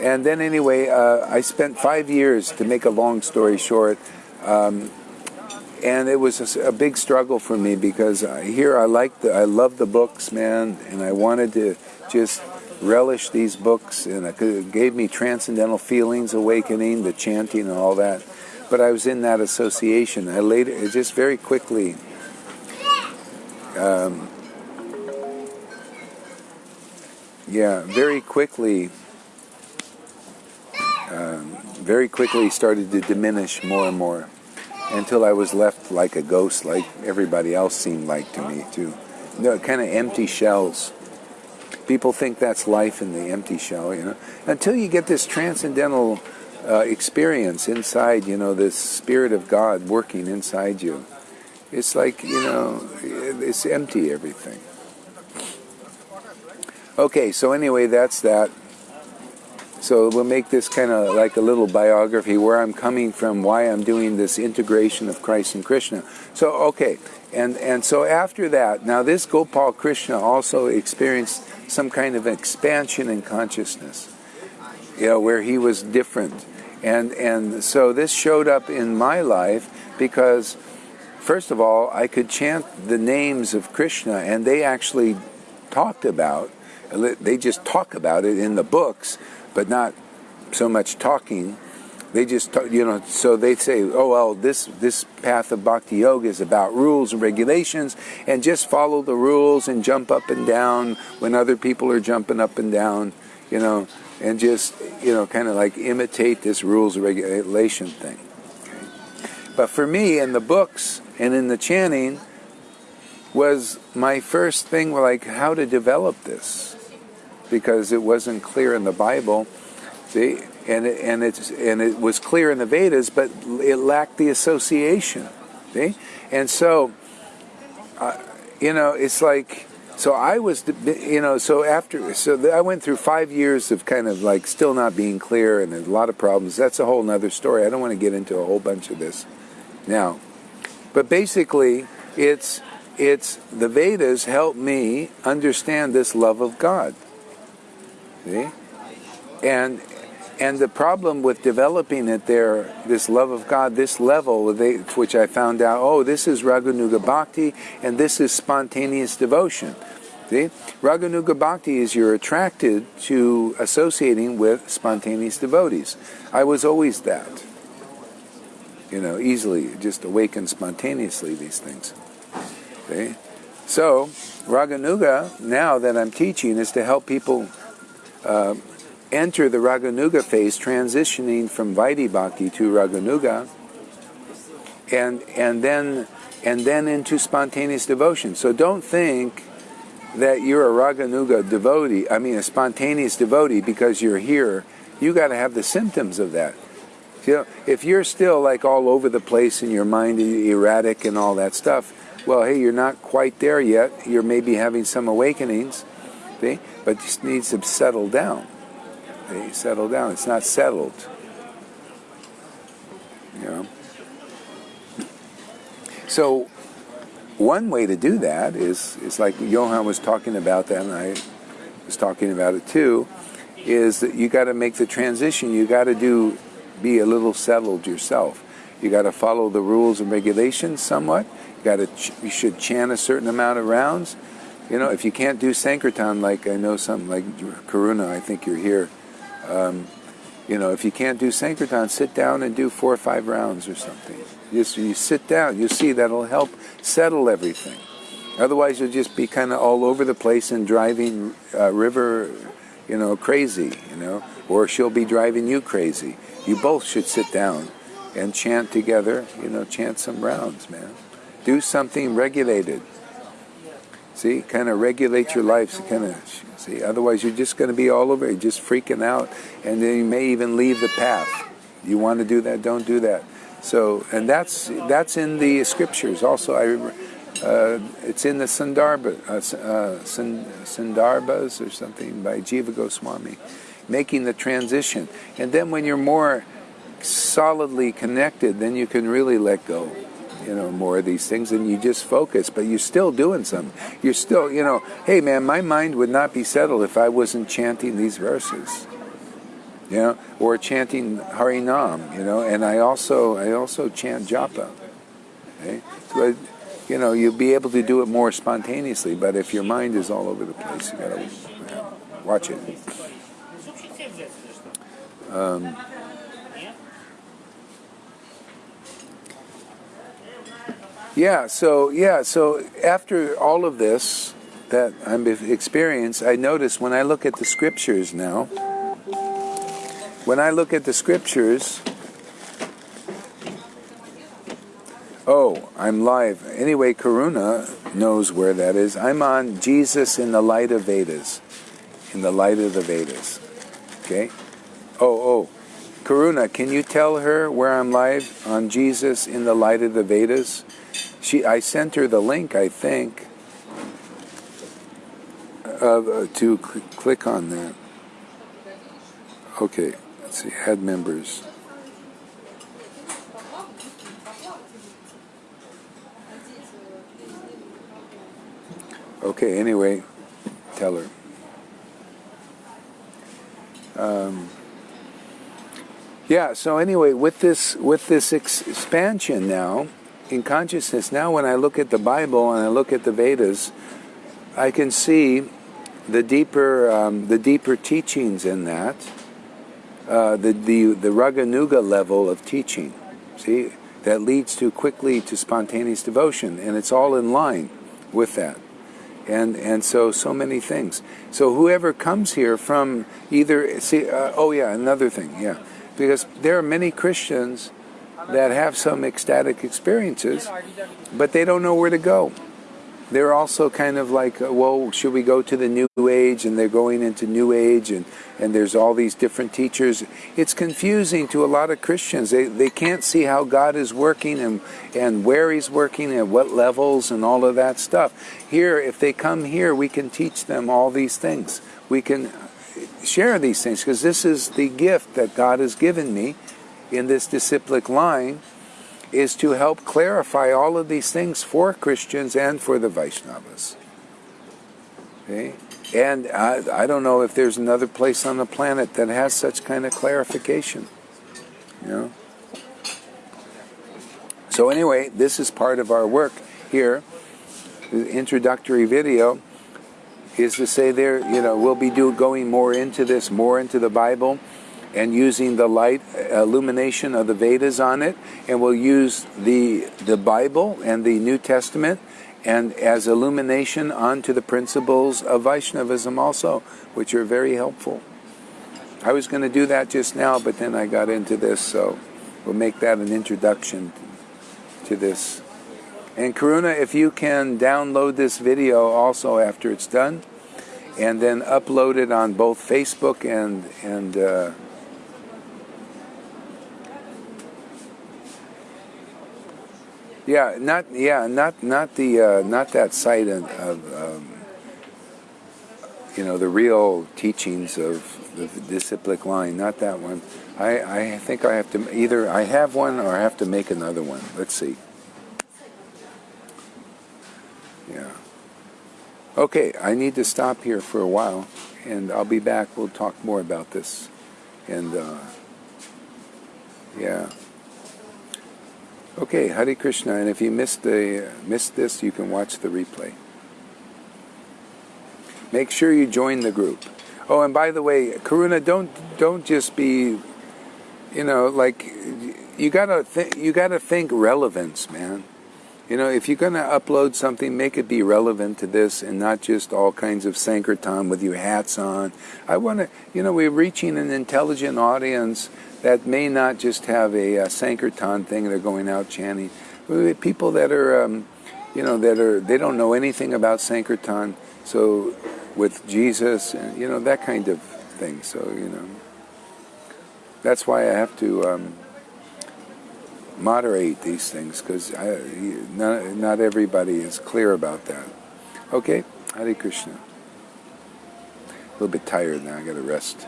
and then anyway, uh, I spent five years to make a long story short. Um, and it was a, a, big struggle for me because uh, here I like the I love the books, man, and I wanted to just relish these books, and it gave me transcendental feelings, awakening, the chanting, and all that. But I was in that association. I later, it just very quickly. Um, yeah, very quickly. Very quickly started to diminish more and more until I was left like a ghost, like everybody else seemed like to me too. No, kind of empty shells. People think that's life in the empty shell, you know. Until you get this transcendental uh, experience inside, you know, this spirit of God working inside you, it's like, you know, it's empty everything. Okay, so anyway, that's that. So we'll make this kind of like a little biography where I'm coming from, why I'm doing this integration of Christ and Krishna. So okay, and and so after that, now this Gopal Krishna also experienced some kind of expansion in consciousness, you know, where he was different, and and so this showed up in my life because, first of all, I could chant the names of Krishna, and they actually talked about, they just talk about it in the books but not so much talking. They just, talk, you know, so they say, oh, well, this, this path of bhakti yoga is about rules and regulations, and just follow the rules and jump up and down when other people are jumping up and down, you know, and just, you know, kind of like imitate this rules and regulation thing. But for me, in the books and in the chanting, was my first thing like how to develop this because it wasn't clear in the Bible. See, and it, and it's and it was clear in the Vedas, but it lacked the association. See, and so, uh, you know, it's like so I was, you know, so after so I went through five years of kind of like still not being clear and a lot of problems. That's a whole other story. I don't want to get into a whole bunch of this now, but basically, it's it's the Vedas help me understand this love of God. See? And and the problem with developing it there, this love of God, this level, they, which I found out, oh, this is Raganuga Bhakti, and this is spontaneous devotion. See? Raganuga Bhakti is you're attracted to associating with spontaneous devotees. I was always that. You know, easily, just awaken spontaneously these things. See? So, Raganuga, now that I'm teaching, is to help people uh, enter the Raganuga phase, transitioning from Vaidhi to Raganuga, and and then and then into spontaneous devotion. So don't think that you're a Raganuga devotee. I mean, a spontaneous devotee because you're here. You got to have the symptoms of that. You know, if you're still like all over the place in your mind, erratic and all that stuff, well, hey, you're not quite there yet. You're maybe having some awakenings But just needs to settle down. See? Settle down. It's not settled. You know? So one way to do that is, is like Johan was talking about that, and I was talking about it too, is that you got to make the transition. You got to do be a little settled yourself. You got to follow the rules and regulations somewhat. You got to you should chant a certain amount of rounds. You know, if you can't do Sankirtan, like I know some, like Karuna, I think you're here. Um, you know, if you can't do Sankirtan, sit down and do four or five rounds or something. Just you sit down, you see that'll help settle everything. Otherwise, you'll just be kind of all over the place and driving uh, River, you know, crazy. You know, or she'll be driving you crazy. You both should sit down and chant together. You know, chant some rounds, man. Do something regulated. See, kind of regulate your life. Kind of see. Otherwise, you're just going to be all over. You're just freaking out, and then you may even leave the path. You want to do that? Don't do that. So, and that's that's in the scriptures. Also, I. Uh, it's in the Sandarbha, uh, uh, Sandarbhas or something by Jiva Goswami, making the transition. And then when you're more solidly connected, then you can really let go you know more of these things and you just focus but you're still doing something. you're still you know hey man my mind would not be settled if i wasn't chanting these verses you know, or chanting Harinam, you know, and I also I also chant japa. Okay? So, you know, you'll be able to do it more spontaneously, but if your mind is all over the place, you gotta watch it. Um, yeah, so yeah, so after all of this that I've experienced, I notice when I look at the scriptures now, when I look at the scriptures, oh, I'm live. Anyway, Karuna knows where that is. I'm on Jesus in the light of Vedas. In the light of the Vedas. Okay? Oh, oh. Karuna, can you tell her where I'm live on Jesus in the light of the Vedas? She, I sent her the link, I think, uh, to cl- click on that. Okay, let's see, add members. Okay, anyway, tell her. Um, yeah, so anyway, with this with this expansion now in consciousness, now when I look at the Bible and I look at the Vedas, I can see the deeper um, the deeper teachings in that, uh, the the the raganuga level of teaching. See that leads to quickly to spontaneous devotion, and it's all in line with that and and so so many things. So whoever comes here from either see uh, oh yeah another thing yeah because there are many Christians that have some ecstatic experiences, but they don't know where to go they're also kind of like, uh, well, should we go to the New Age? And they're going into New Age, and, and there's all these different teachers. It's confusing to a lot of Christians. They, they can't see how God is working and, and where He's working and what levels and all of that stuff. Here, if they come here, we can teach them all these things. We can share these things because this is the gift that God has given me in this disciplic line is to help clarify all of these things for Christians and for the Vaishnavas. Okay? And I, I don't know if there's another place on the planet that has such kind of clarification. You know? So anyway, this is part of our work here. The introductory video is to say there, you know, we'll be do, going more into this, more into the Bible and using the light uh, illumination of the Vedas on it, and we'll use the the Bible and the New Testament and as illumination onto the principles of Vaishnavism also, which are very helpful. I was going to do that just now, but then I got into this, so we'll make that an introduction to this. And Karuna, if you can download this video also after it's done, and then upload it on both Facebook and and uh, Yeah, not yeah, not not the uh, not that site of, um, you know the real teachings of the disciplic line, not that one. I I think I have to either I have one or I have to make another one. Let's see. Yeah. Okay, I need to stop here for a while, and I'll be back. We'll talk more about this, and uh, yeah. Okay, Hare Krishna, and if you missed the missed this, you can watch the replay. Make sure you join the group. Oh, and by the way, Karuna, don't don't just be, you know, like you gotta th- you gotta think relevance, man. You know, if you're gonna upload something, make it be relevant to this, and not just all kinds of Sankirtan with your hats on. I want to, you know, we're reaching an intelligent audience that may not just have a, a Sankirtan thing, they're going out chanting. People that are, um, you know, that are, they don't know anything about Sankirtan, so with Jesus, and, you know, that kind of thing. So, you know, that's why I have to um, moderate these things, because not, not everybody is clear about that. Okay, Hare Krishna. A little bit tired now, I gotta rest.